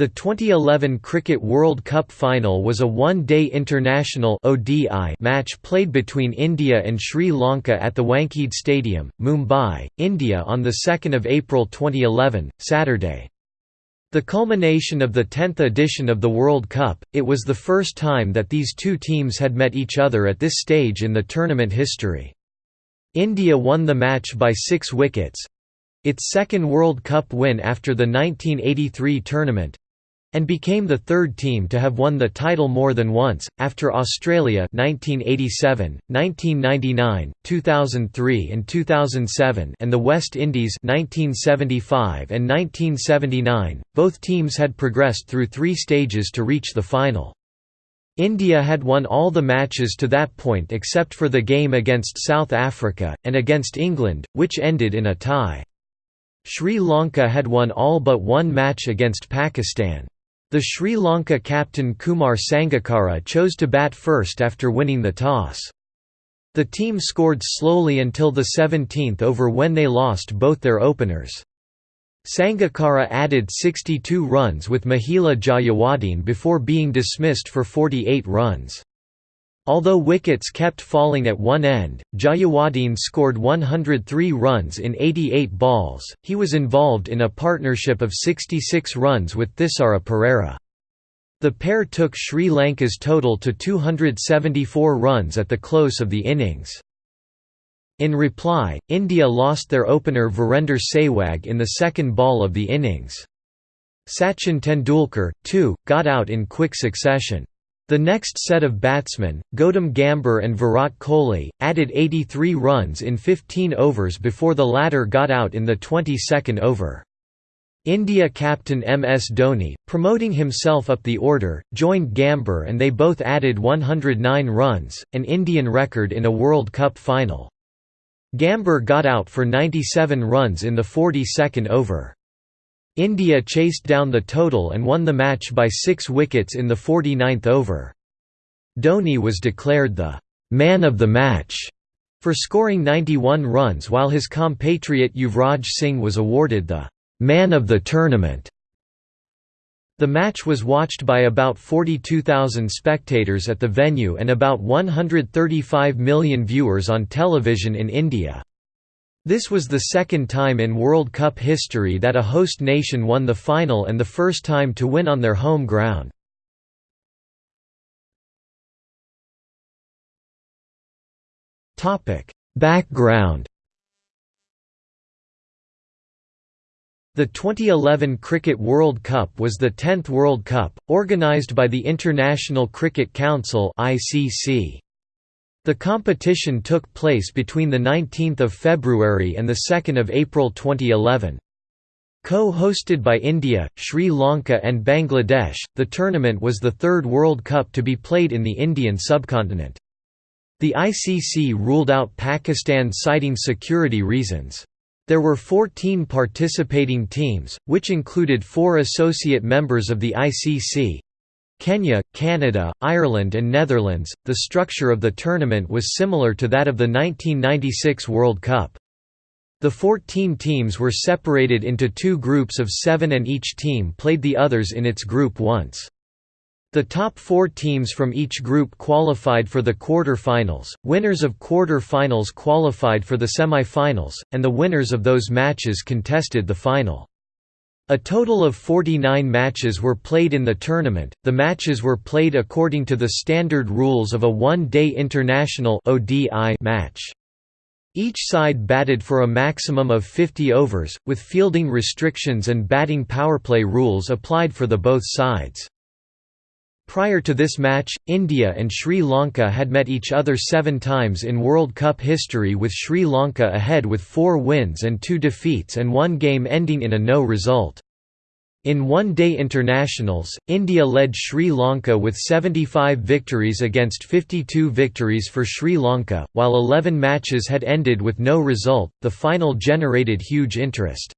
The 2011 Cricket World Cup final was a one-day international (ODI) match played between India and Sri Lanka at the Wankhede Stadium, Mumbai, India on 2 April 2011, Saturday. The culmination of the 10th edition of the World Cup, it was the first time that these two teams had met each other at this stage in the tournament history. India won the match by six wickets—its second World Cup win after the 1983 tournament, and became the third team to have won the title more than once, after Australia 1987, 1999, 2003 and 2007 and the West Indies 1975 and 1979. Both teams had progressed through three stages to reach the final. India had won all the matches to that point except for the game against South Africa, and against England, which ended in a tie. Sri Lanka had won all but one match against Pakistan. The Sri Lanka captain Kumar Sangakkara chose to bat first after winning the toss. The team scored slowly until the 17th over when they lost both their openers. Sangakkara added 62 runs with Mahela Jayawardene before being dismissed for 48 runs. Although wickets kept falling at one end, Jayawardene scored 103 runs in 88 balls. He was involved in a partnership of 66 runs with Thisara Perera. The pair took Sri Lanka's total to 274 runs at the close of the innings. In reply, India lost their opener Virender Sehwag in the second ball of the innings. Sachin Tendulkar, too, got out in quick succession. The next set of batsmen, Gautam Gambhir and Virat Kohli, added 83 runs in 15 overs before the latter got out in the 22nd over. India captain MS Dhoni, promoting himself up the order, joined Gambhir and they both added 109 runs, an Indian record in a World Cup final. Gambhir got out for 97 runs in the 42nd over. India chased down the total and won the match by six wickets in the 49th over. Dhoni was declared the «man of the match» for scoring 91 runs while his compatriot Yuvraj Singh was awarded the «man of the tournament». The match was watched by about 42,000 spectators at the venue and about 135 million viewers on television in India. This was the second time in World Cup history that a host nation won the final and the first time to win on their home ground. Background The 2011 Cricket World Cup was the 10th World Cup, organised by the International Cricket Council ICC. The competition took place between 19 February and 2 April 2011. Co-hosted by India, Sri Lanka and Bangladesh, the tournament was the third World Cup to be played in the Indian subcontinent. The ICC ruled out Pakistan citing security reasons. There were 14 participating teams, which included four associate members of the ICC, Kenya, Canada, Ireland and Netherlands. The structure of the tournament was similar to that of the 1996 World Cup. The 14 teams were separated into two groups of seven and each team played the others in its group once. The top four teams from each group qualified for the quarter-finals, winners of quarter-finals qualified for the semi-finals, and the winners of those matches contested the final. A total of 49 matches were played in the tournament. The matches were played according to the standard rules of a one-day international (ODI) match. Each side batted for a maximum of 50 overs, with fielding restrictions and batting powerplay rules applied for the both sides. Prior to this match, India and Sri Lanka had met each other seven times in World Cup history with Sri Lanka ahead with four wins and two defeats and one game ending in a no result. In one-day internationals, India led Sri Lanka with 75 victories against 52 victories for Sri Lanka, while 11 matches had ended with no result. The final generated huge interest.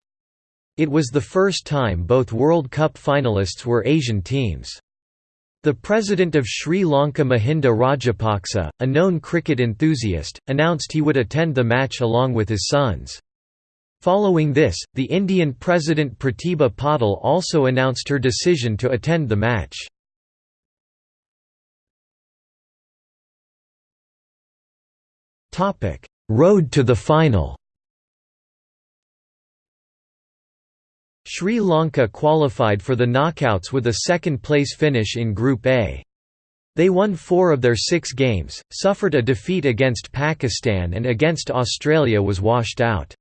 It was the first time both World Cup finalists were Asian teams. The president of Sri Lanka Mahinda Rajapaksa, a known cricket enthusiast, announced he would attend the match along with his sons. Following this, the Indian President Pratibha Patil also announced her decision to attend the match. Road to the final Sri Lanka qualified for the knockouts with a second-place finish in Group A. They won four of their six games, suffered a defeat against Pakistan and against Australia was washed out.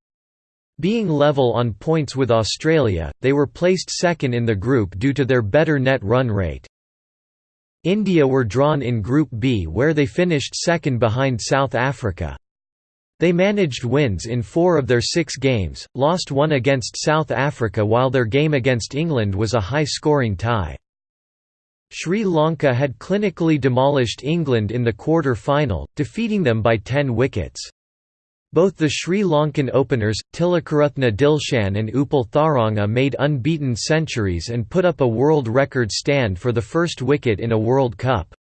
Being level on points with Australia, they were placed second in the group due to their better net run rate. India were drawn in Group B where they finished second behind South Africa. They managed wins in four of their six games, lost one against South Africa while their game against England was a high-scoring tie. Sri Lanka had clinically demolished England in the quarter-final, defeating them by 10 wickets. Both the Sri Lankan openers, Tilakaratne Dilshan and Upal Tharanga made unbeaten centuries and put up a world record stand for the first wicket in a World Cup.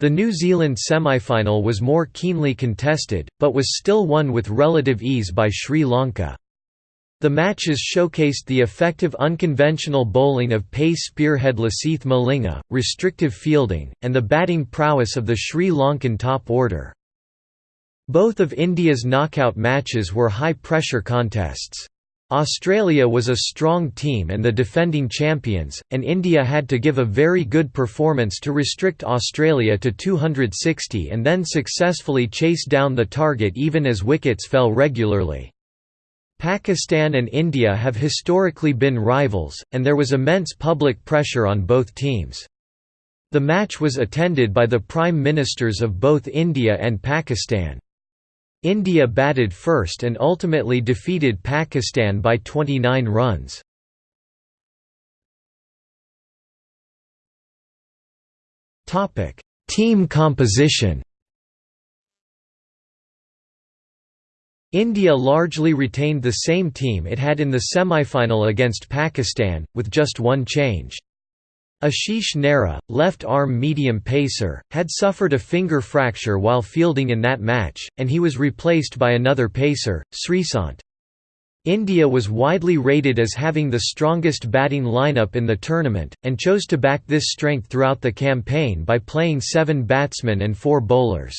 The New Zealand semi-final was more keenly contested, but was still won with relative ease by Sri Lanka. The matches showcased the effective unconventional bowling of pace spearhead Lasith Malinga, restrictive fielding, and the batting prowess of the Sri Lankan top order. Both of India's knockout matches were high-pressure contests. Australia was a strong team and the defending champions, and India had to give a very good performance to restrict Australia to 260 and then successfully chase down the target even as wickets fell regularly. Pakistan and India have historically been rivals, and there was immense public pressure on both teams. The match was attended by the Prime Ministers of both India and Pakistan. India batted first and ultimately defeated Pakistan by 29 runs. Team composition India largely retained the same team it had in the semi-final against Pakistan, with just one change. Ashish Nehra, left-arm medium pacer, had suffered a finger fracture while fielding in that match, and he was replaced by another pacer, Sreesanth. India was widely rated as having the strongest batting lineup in the tournament, and chose to back this strength throughout the campaign by playing seven batsmen and four bowlers.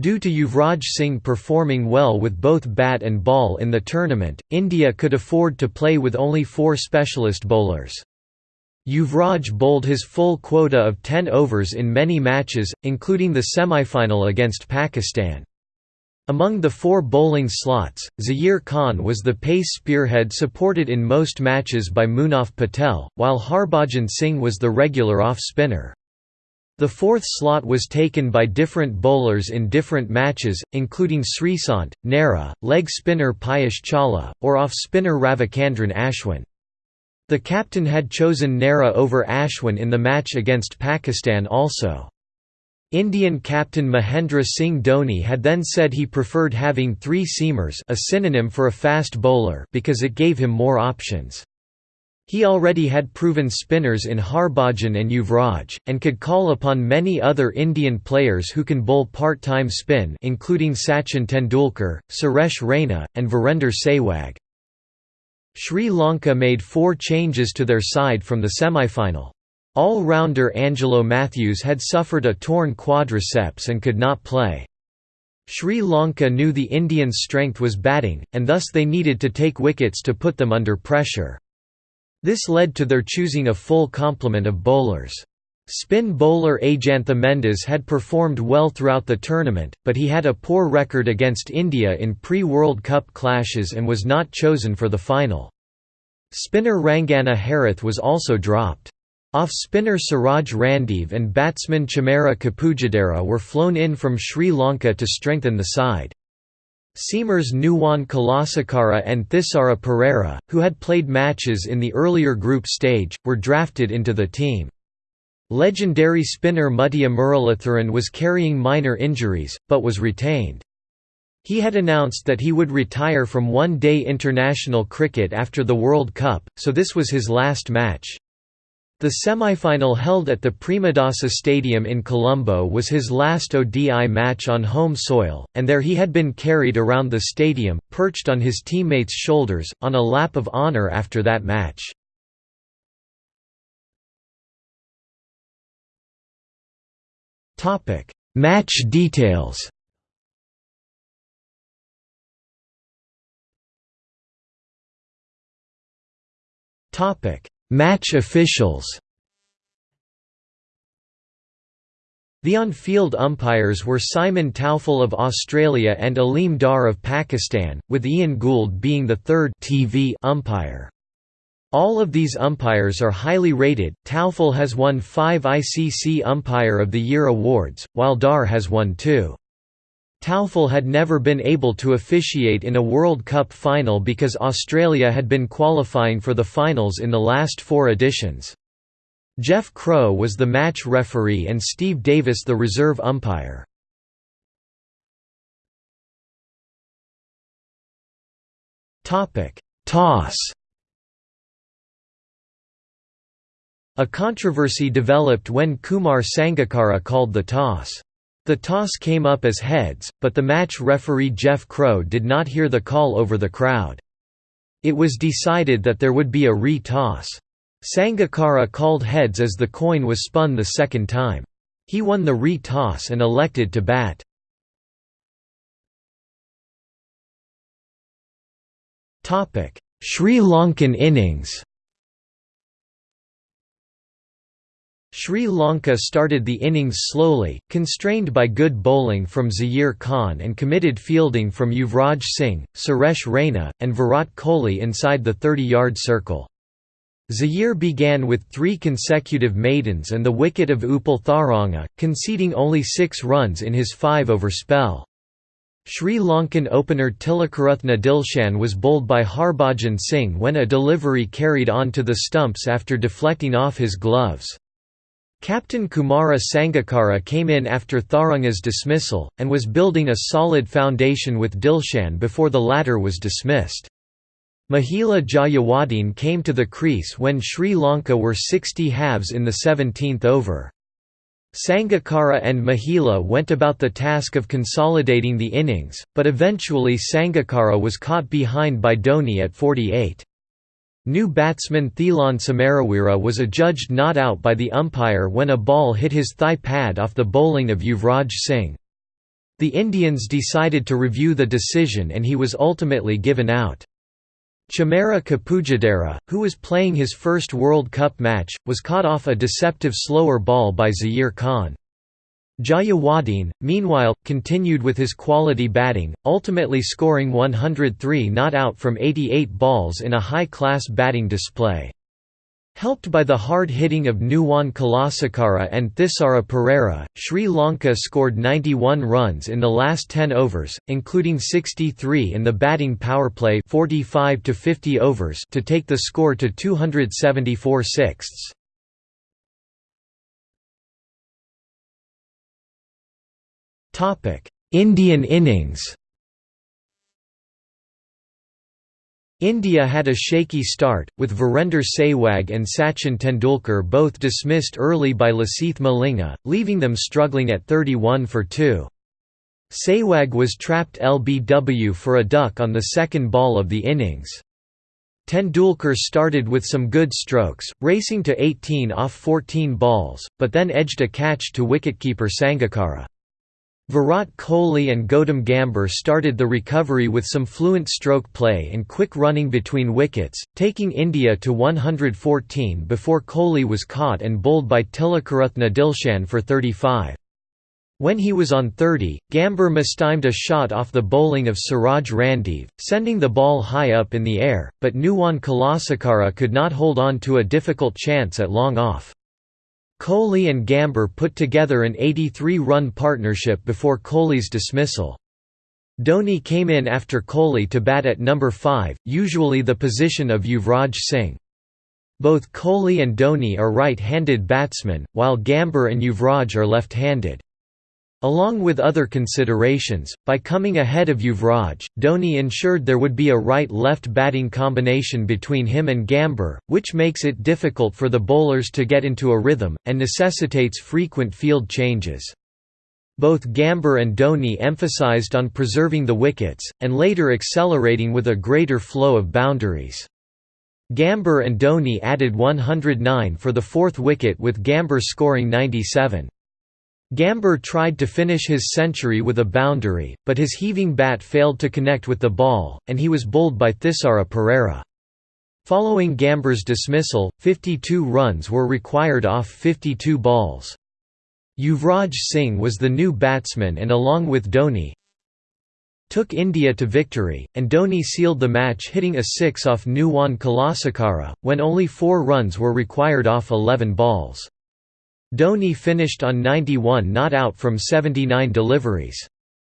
Due to Yuvraj Singh performing well with both bat and ball in the tournament, India could afford to play with only four specialist bowlers. Yuvraj bowled his full quota of 10 overs in many matches, including the semi-final against Pakistan. Among the four bowling slots, Zaheer Khan was the pace spearhead supported in most matches by Munaf Patel, while Harbhajan Singh was the regular off-spinner. The fourth slot was taken by different bowlers in different matches, including Sreesanth, Nehra, leg spinner Piyush Chawla, or off-spinner Ravichandran Ashwin. The captain had chosen Nehra over Ashwin in the match against Pakistan also. Indian captain Mahendra Singh Dhoni had then said he preferred having three seamers a synonym for a fast bowler because it gave him more options. He already had proven spinners in Harbhajan and Yuvraj, and could call upon many other Indian players who can bowl part-time spin including Sachin Tendulkar, Suresh Raina, and Virender Sehwag. Sri Lanka made four changes to their side from the semi-final. All-rounder Angelo Mathews had suffered a torn quadriceps and could not play. Sri Lanka knew the Indians' strength was batting, and thus they needed to take wickets to put them under pressure. This led to their choosing a full complement of bowlers. Spin bowler Ajantha Mendis had performed well throughout the tournament, but he had a poor record against India in pre-World Cup clashes and was not chosen for the final. Spinner Rangana Herath was also dropped. Off-spinner Suraj Randive and batsman Chamara Kapugedera were flown in from Sri Lanka to strengthen the side. Seamers Nuwan Kulasekara and Thisara Perera, who had played matches in the earlier group stage, were drafted into the team. Legendary spinner Muttiah Muralitharan was carrying minor injuries, but was retained. He had announced that he would retire from one-day international cricket after the World Cup, so this was his last match. The semi-final held at the Premadasa Stadium in Colombo was his last ODI match on home soil, and there he had been carried around the stadium, perched on his teammates' shoulders, on a lap of honour after that match. Match details Topic: Match officials. The on-field umpires were Simon Taufel of Australia and Aleem Dar of Pakistan, with Ian Gould being the third TV umpire. All of these umpires are highly rated. Taufel has won 5 ICC Umpire of the Year awards, while Dar has won 2. Taufel had never been able to officiate in a World Cup final because Australia had been qualifying for the finals in the last four editions. Jeff Crowe was the match referee and Steve Davis the reserve umpire. Toss A controversy developed when Kumar Sangakkara called the toss. The toss came up as heads, but the match referee Jeff Crowe did not hear the call over the crowd. It was decided that there would be a re-toss. Sangakkara called heads as the coin was spun the second time. He won the re-toss and elected to bat. Sri Lankan innings Sri Lanka started the innings slowly, constrained by good bowling from Zaheer Khan and committed fielding from Yuvraj Singh, Suresh Raina, and Virat Kohli inside the 30-yard circle. Zaheer began with three consecutive maidens and the wicket of Upal Tharanga, conceding only six runs in his five-over spell. Sri Lankan opener Tilakaratne Dilshan was bowled by Harbhajan Singh when a delivery carried on to the stumps after deflecting off his gloves. Captain Kumara Sangakkara came in after Tharanga's dismissal, and was building a solid foundation with Dilshan before the latter was dismissed. Mahela Jayawardene came to the crease when Sri Lanka were 60 halves in the 17th over. Sangakkara and Mahela went about the task of consolidating the innings, but eventually Sangakkara was caught behind by Dhoni at 48. New batsman Thilan Samaraweera was adjudged not out by the umpire when a ball hit his thigh pad off the bowling of Yuvraj Singh. The Indians decided to review the decision and he was ultimately given out. Chamara Kapugedera, who was playing his first World Cup match, was caught off a deceptive slower ball by Zaheer Khan. Jayawardene, meanwhile, continued with his quality batting, ultimately scoring 103 not out from 88 balls in a high-class batting display. Helped by the hard hitting of Nuwan Kulasekara and Thisara Perera, Sri Lanka scored 91 runs in the last 10 overs, including 63 in the batting power play 45 to 50 overs to take the score to 274 sixths. Topic: Indian innings. India had a shaky start, with Virender Sehwag and Sachin Tendulkar both dismissed early by Lasith Malinga, leaving them struggling at 31 for 2. Sehwag was trapped LBW for a duck on the second ball of the innings. Tendulkar started with some good strokes, racing to 18 off 14 balls, but then edged a catch to wicketkeeper Sangakkara. Virat Kohli and Gautam Gambhir started the recovery with some fluent stroke play and quick running between wickets, taking India to 114 before Kohli was caught and bowled by Tilakaratne Dilshan for 35. When he was on 30, Gambhir mistimed a shot off the bowling of Suraj Randive, sending the ball high up in the air, but Nuwan Kulasekara could not hold on to a difficult chance at long off. Kohli and Gambhir put together an 83-run partnership before Kohli's dismissal. Dhoni came in after Kohli to bat at number 5, usually the position of Yuvraj Singh. Both Kohli and Dhoni are right-handed batsmen, while Gambhir and Yuvraj are left-handed. Along with other considerations, by coming ahead of Yuvraj, Dhoni ensured there would be a right-left batting combination between him and Gambhir, which makes it difficult for the bowlers to get into a rhythm, and necessitates frequent field changes. Both Gambhir and Dhoni emphasised on preserving the wickets, and later accelerating with a greater flow of boundaries. Gambhir and Dhoni added 109 for the fourth wicket with Gambhir scoring 97. Gambhir tried to finish his century with a boundary, but his heaving bat failed to connect with the ball, and he was bowled by Thisara Perera. Following Gambhir's dismissal, 52 runs were required off 52 balls. Yuvraj Singh was the new batsman and along with Dhoni, took India to victory, and Dhoni sealed the match hitting a six off Nuwan Kulasekara, when only four runs were required off 11 balls. Dhoni finished on 91 not out from 79 deliveries.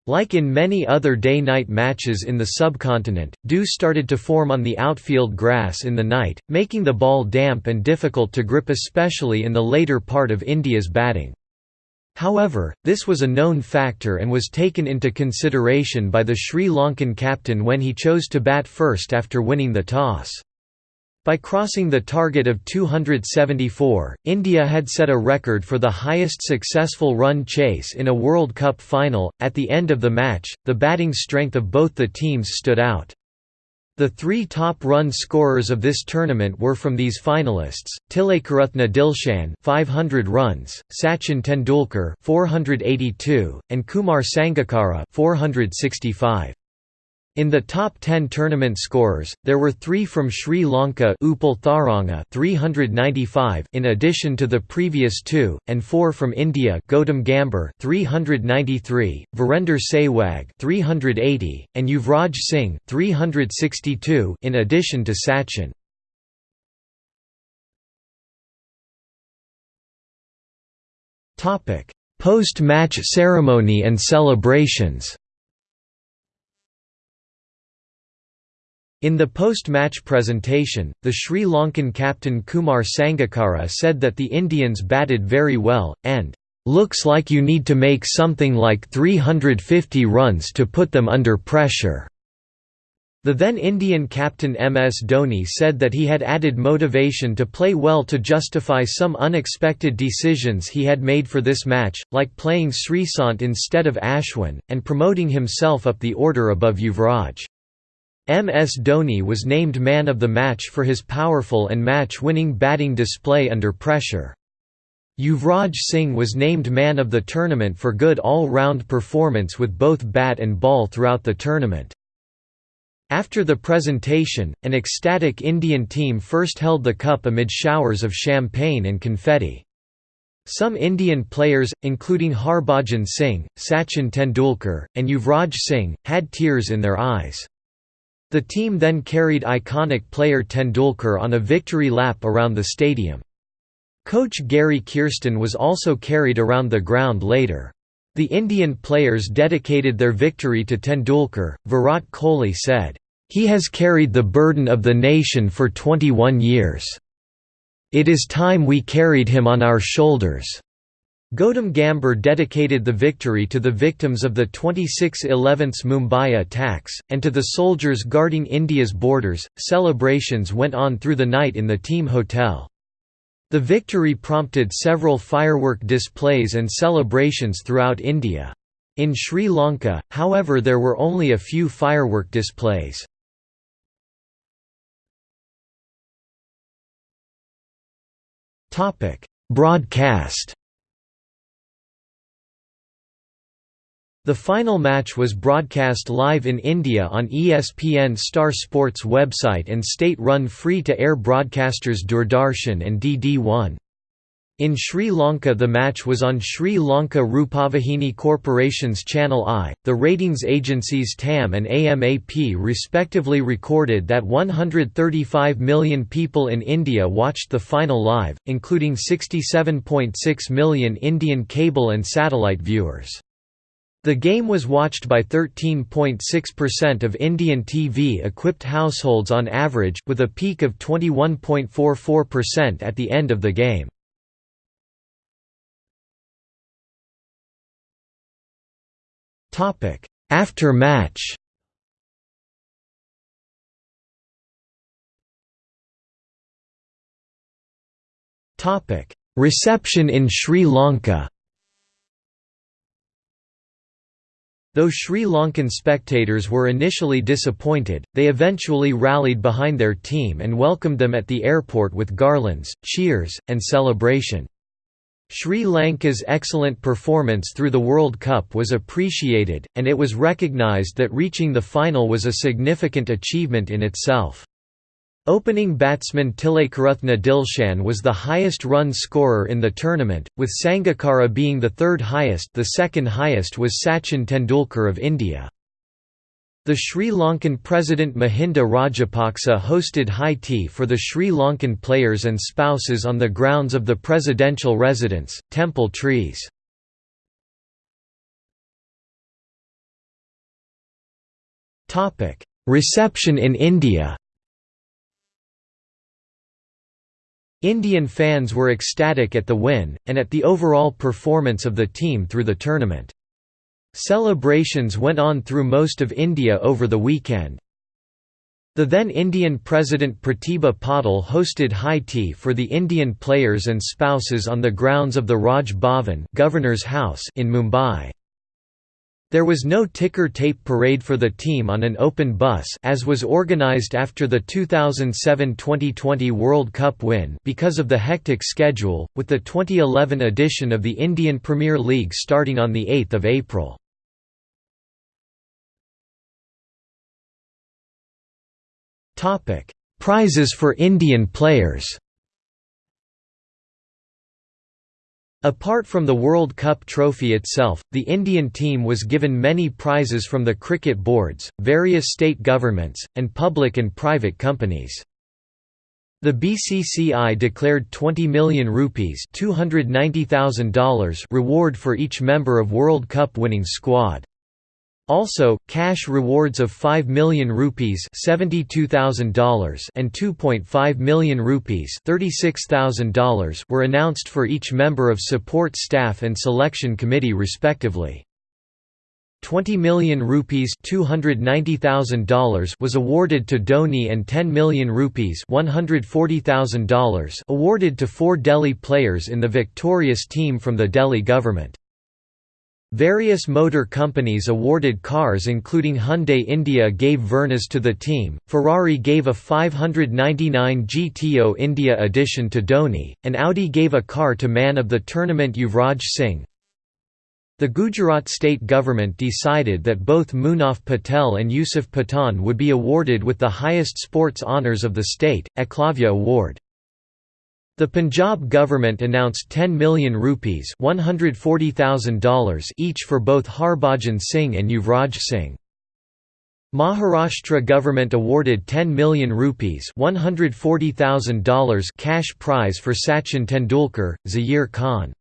Like in many other day-night matches in the subcontinent, dew started to form on the outfield grass in the night, making the ball damp and difficult to grip especially in the later part of India's batting. However, this was a known factor and was taken into consideration by the Sri Lankan captain when he chose to bat first after winning the toss. By crossing the target of 274, India had set a record for the highest successful run chase in a World Cup final. At the end of the match, the batting strength of both the teams stood out. The three top run scorers of this tournament were from these finalists: Tilakaratne Dilshan, 500 runs; Sachin Tendulkar, 482, and Kumar Sangakkara, 465. In the top 10 tournament scorers, there were three from Sri Lanka Upal Tharanga 395 in addition to the previous two, and four from India Gautam Gambhir 393, Virender Sehwag 380, and Yuvraj Singh 362 in addition to Sachin. Post-match ceremony and celebrations In the post-match presentation, the Sri Lankan captain Kumar Sangakkara said that the Indians batted very well, and, "...looks like you need to make something like 350 runs to put them under pressure." The then Indian captain MS Dhoni said that he had added motivation to play well to justify some unexpected decisions he had made for this match, like playing Sreesanth instead of Ashwin, and promoting himself up the order above Yuvraj. MS Dhoni was named man of the match for his powerful and match-winning batting display under pressure. Yuvraj Singh was named man of the tournament for good all-round performance with both bat and ball throughout the tournament. After the presentation, an ecstatic Indian team first held the cup amid showers of champagne and confetti. Some Indian players, including Harbhajan Singh, Sachin Tendulkar, and Yuvraj Singh, had tears in their eyes. The team then carried iconic player Tendulkar on a victory lap around the stadium. Coach Gary Kirsten was also carried around the ground later. The Indian players dedicated their victory to Tendulkar. Virat Kohli said, He has carried the burden of the nation for 21 years. It is time we carried him on our shoulders. Gautam Gambhir dedicated the victory to the victims of the 26/11 Mumbai attacks, and to the soldiers guarding India's borders. Celebrations went on through the night in the team hotel. The victory prompted several firework displays and celebrations throughout India. In Sri Lanka, however there were only a few firework displays. Broadcast The final match was broadcast live in India on ESPN Star Sports website and state-run free-to-air broadcasters Doordarshan and DD1. In Sri Lanka the match was on Sri Lanka Rupavahini Corporation's Channel I. The ratings agencies TAM and AMAP respectively recorded that 135 million people in India watched the final live, including 67.6 million Indian cable and satellite viewers. The game was watched by 13.6% of Indian TV-equipped households on average, with a peak of 21.44% at the end of the game. After match Reception in Sri Lanka Though Sri Lankan spectators were initially disappointed, they eventually rallied behind their team and welcomed them at the airport with garlands, cheers, and celebration. Sri Lanka's excellent performance through the World Cup was appreciated, and it was recognised that reaching the final was a significant achievement in itself. Opening batsman Tilakaratne Dilshan was the highest run scorer in the tournament, with Sangakkara being the third highest the second highest was Sachin Tendulkar of India. The Sri Lankan President Mahinda Rajapaksa hosted high tea for the Sri Lankan players and spouses on the grounds of the presidential residence, Temple Trees. Reception in India Indian fans were ecstatic at the win, and at the overall performance of the team through the tournament. Celebrations went on through most of India over the weekend. The then Indian President Pratibha Patil hosted high tea for the Indian players and spouses on the grounds of the Raj Bhavan Governor's House in Mumbai. There was no ticker tape parade for the team on an open bus as was organized after the 2007-2020 World Cup win because of the hectic schedule, with the 2011 edition of the Indian Premier League starting on 8 April. Prizes for Indian players Apart from the World Cup trophy itself, the Indian team was given many prizes from the cricket boards, various state governments, and public and private companies. The BCCI declared 20 million rupees $290,000 reward for each member of World Cup winning squad. Also, cash rewards of 5 million rupees $72,000 and 2.5 million rupees $36,000 were announced for each member of support staff and selection committee respectively. 20 million rupees $290,000 was awarded to Dhoni and 10 million rupees $140,000 awarded to four Delhi players in the victorious team from the Delhi government. Various motor companies awarded cars including Hyundai India gave Vernas to the team, Ferrari gave a 599 GTO India edition to Dhoni, and Audi gave a car to man of the tournament Yuvraj Singh. The Gujarat state government decided that both Munaf Patel and Yusuf Pathan would be awarded with the highest sports honours of the state, Eklavya Award. The Punjab government announced 10 million rupees $140,000 each for both Harbhajan Singh and Yuvraj Singh. Maharashtra government awarded 10 million rupees $140,000 cash prize for Sachin Tendulkar, Zaheer Khan.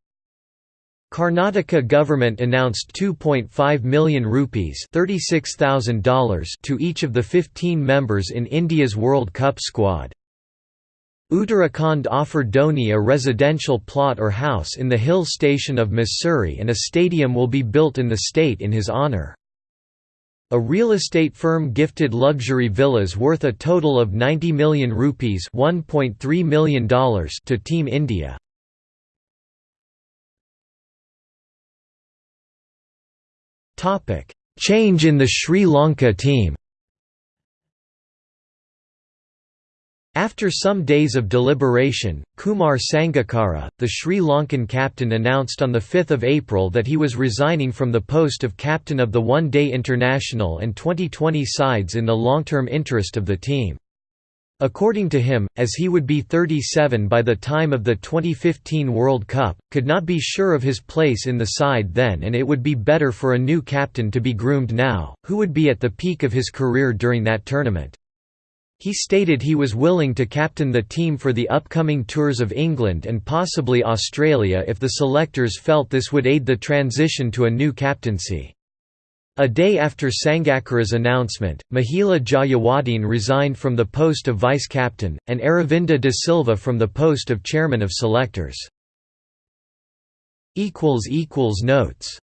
Karnataka government announced 2.5 million rupees $36,000 to each of the 15 members in India's World Cup squad. Uttarakhand offered Dhoni a residential plot or house in the hill station of Mussoorie and a stadium will be built in the state in his honour. A real estate firm gifted luxury villas worth a total of 90 million rupees $1.3 million to Team India. Change in the Sri Lanka team After some days of deliberation, Kumar Sangakkara, the Sri Lankan captain announced on 5 April that he was resigning from the post of captain of the one-day international and 2020 sides in the long-term interest of the team. According to him, as he would be 37 by the time of the 2015 World Cup, could not be sure of his place in the side then and it would be better for a new captain to be groomed now, who would be at the peak of his career during that tournament. He stated he was willing to captain the team for the upcoming tours of England and possibly Australia if the selectors felt this would aid the transition to a new captaincy. A day after Sangakkara's announcement, Mahela Jayawardene resigned from the post of vice-captain, and Aravinda de Silva from the post of chairman of selectors. Notes